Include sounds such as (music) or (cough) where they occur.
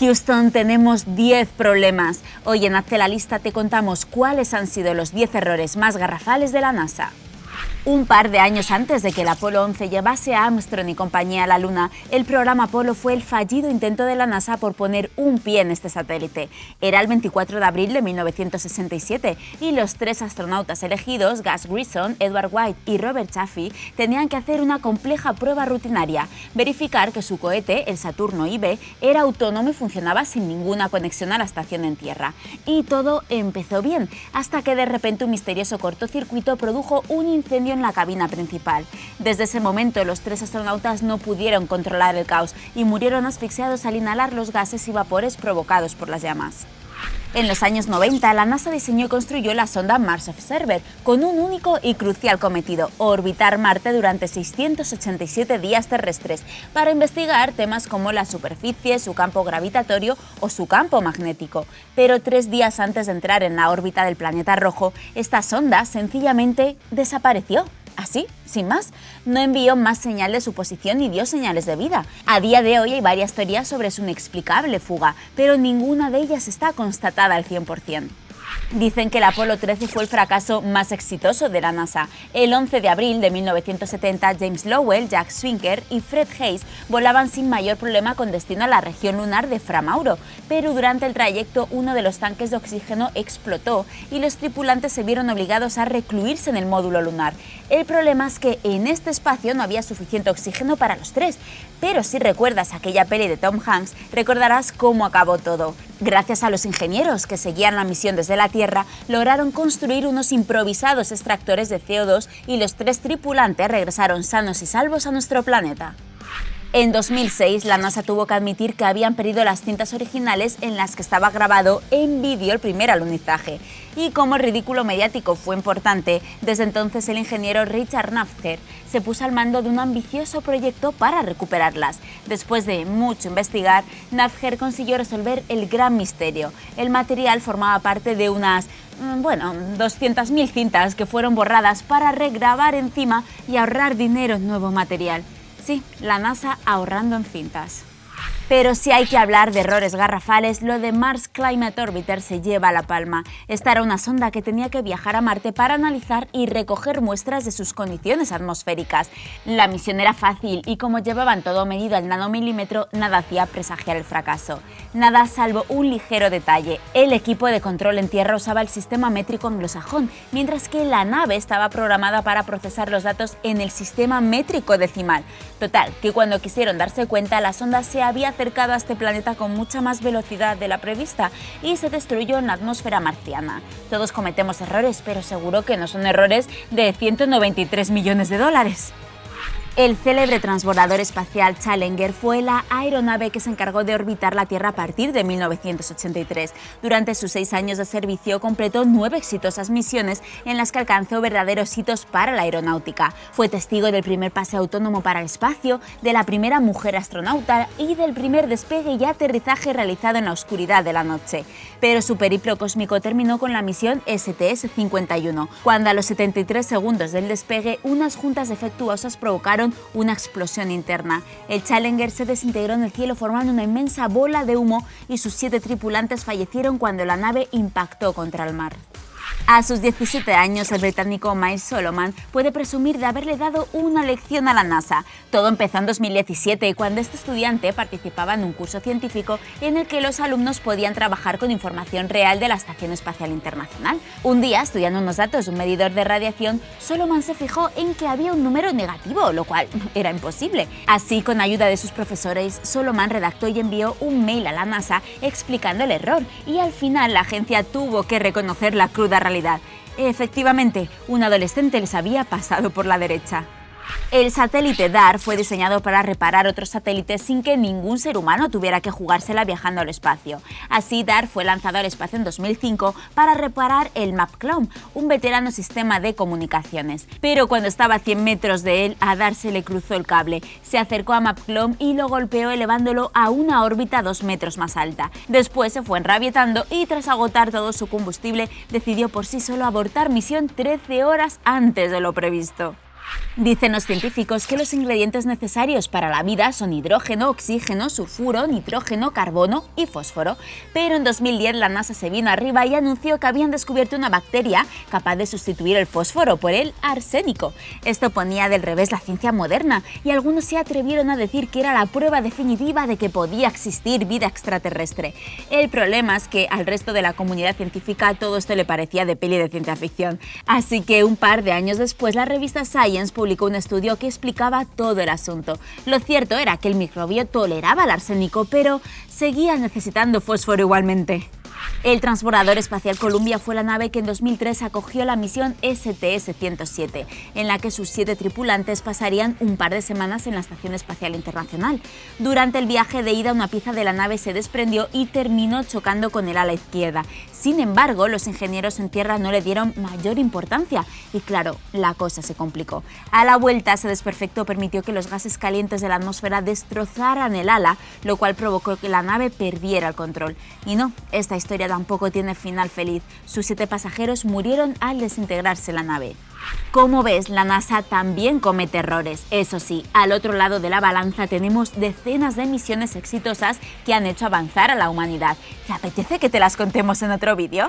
Houston, tenemos 10 problemas. Hoy en Hazte la Lista te contamos cuáles han sido los 10 errores más garrafales de la NASA. Un par de años antes de que el Apolo 11 llevase a Armstrong y compañía a la Luna, el programa Apolo fue el fallido intento de la NASA por poner un pie en este satélite. Era el 24 de abril de 1967 y los tres astronautas elegidos, Gus Grissom, Edward White y Robert Chaffee, tenían que hacer una compleja prueba rutinaria, verificar que su cohete, el Saturno IB, era autónomo y funcionaba sin ninguna conexión a la estación en tierra. Y todo empezó bien, hasta que de repente un misterioso cortocircuito produjo un incendio en la cabina principal. Desde ese momento los tres astronautas no pudieron controlar el caos y murieron asfixiados al inhalar los gases y vapores provocados por las llamas. En los años 90, la NASA diseñó y construyó la sonda Mars Observer con un único y crucial cometido, orbitar Marte durante 687 días terrestres, para investigar temas como la superficie, su campo gravitatorio o su campo magnético. Pero tres días antes de entrar en la órbita del planeta rojo, esta sonda sencillamente desapareció. Así, sin más, no envió más señal de su posición ni dio señales de vida. A día de hoy hay varias teorías sobre su inexplicable fuga, pero ninguna de ellas está constatada al 100%. Dicen que el Apolo 13 fue el fracaso más exitoso de la NASA. El 11 de abril de 1970, James Lowell, Jack Swinker y Fred Hayes volaban sin mayor problema con destino a la región lunar de Framauro, pero durante el trayecto uno de los tanques de oxígeno explotó y los tripulantes se vieron obligados a recluirse en el módulo lunar. El problema es que en este espacio no había suficiente oxígeno para los tres, pero si recuerdas aquella peli de Tom Hanks, recordarás cómo acabó todo. Gracias a los ingenieros que seguían la misión desde la Tierra, lograron construir unos improvisados extractores de CO2 y los tres tripulantes regresaron sanos y salvos a nuestro planeta. En 2006, la NASA tuvo que admitir que habían perdido las cintas originales en las que estaba grabado en vídeo el primer alunizaje. Y como el ridículo mediático fue importante, desde entonces el ingeniero Richard Nafter se puso al mando de un ambicioso proyecto para recuperarlas. Después de mucho investigar, Nafter consiguió resolver el gran misterio. El material formaba parte de unas mm, bueno, 200.000 cintas que fueron borradas para regrabar encima y ahorrar dinero en nuevo material. Sí, la NASA ahorrando en cintas. Pero si hay que hablar de errores garrafales, lo de Mars Climate Orbiter se lleva la palma. Esta era una sonda que tenía que viajar a Marte para analizar y recoger muestras de sus condiciones atmosféricas. La misión era fácil y como llevaban todo medido al nanomilímetro, nada hacía presagiar el fracaso. Nada salvo un ligero detalle. El equipo de control en tierra usaba el sistema métrico anglosajón, mientras que la nave estaba programada para procesar los datos en el sistema métrico decimal. Total, que cuando quisieron darse cuenta, la sonda se había acercado a este planeta con mucha más velocidad de la prevista y se destruyó en la atmósfera marciana. Todos cometemos errores, pero seguro que no son errores de 193 millones de dólares. El célebre transbordador espacial Challenger fue la aeronave que se encargó de orbitar la Tierra a partir de 1983. Durante sus seis años de servicio completó nueve exitosas misiones en las que alcanzó verdaderos hitos para la aeronáutica. Fue testigo del primer pase autónomo para el espacio, de la primera mujer astronauta y del primer despegue y aterrizaje realizado en la oscuridad de la noche. Pero su periplo cósmico terminó con la misión STS-51, cuando a los 73 segundos del despegue unas juntas defectuosas provocaron una explosión interna. El Challenger se desintegró en el cielo formando una inmensa bola de humo y sus siete tripulantes fallecieron cuando la nave impactó contra el mar. A sus 17 años, el británico Miles Solomon puede presumir de haberle dado una lección a la NASA. Todo empezó en 2017, cuando este estudiante participaba en un curso científico en el que los alumnos podían trabajar con información real de la Estación Espacial Internacional. Un día, estudiando unos datos de un medidor de radiación, Solomon se fijó en que había un número negativo, lo cual (laughs) era imposible. Así, con ayuda de sus profesores, Solomon redactó y envió un mail a la NASA explicando el error, y al final la agencia tuvo que reconocer la cruda realidad Efectivamente, un adolescente les había pasado por la derecha. El satélite DAR fue diseñado para reparar otros satélites sin que ningún ser humano tuviera que jugársela viajando al espacio. Así, DAR fue lanzado al espacio en 2005 para reparar el MapClone, un veterano sistema de comunicaciones. Pero cuando estaba a 100 metros de él, a DAR se le cruzó el cable, se acercó a MapClone y lo golpeó elevándolo a una órbita dos metros más alta. Después se fue enrabietando y tras agotar todo su combustible decidió por sí solo abortar misión 13 horas antes de lo previsto. Dicen los científicos que los ingredientes necesarios para la vida son hidrógeno, oxígeno, sulfuro, nitrógeno, carbono y fósforo. Pero en 2010 la NASA se vino arriba y anunció que habían descubierto una bacteria capaz de sustituir el fósforo por el arsénico. Esto ponía del revés la ciencia moderna y algunos se atrevieron a decir que era la prueba definitiva de que podía existir vida extraterrestre. El problema es que al resto de la comunidad científica todo esto le parecía de peli de ciencia ficción. Así que un par de años después la revista Science publicó un estudio que explicaba todo el asunto. Lo cierto era que el microbio toleraba el arsénico, pero seguía necesitando fósforo igualmente. El transbordador espacial Columbia fue la nave que en 2003 acogió la misión STS-107, en la que sus siete tripulantes pasarían un par de semanas en la Estación Espacial Internacional. Durante el viaje de ida una pieza de la nave se desprendió y terminó chocando con el ala izquierda. Sin embargo, los ingenieros en tierra no le dieron mayor importancia y claro, la cosa se complicó. A la vuelta, ese desperfecto permitió que los gases calientes de la atmósfera destrozaran el ala, lo cual provocó que la nave perdiera el control. Y no, esta historia tampoco tiene final feliz. Sus siete pasajeros murieron al desintegrarse la nave. Como ves, la NASA también comete errores. Eso sí, al otro lado de la balanza tenemos decenas de misiones exitosas que han hecho avanzar a la humanidad. ¿Te apetece que te las contemos en otro vídeo?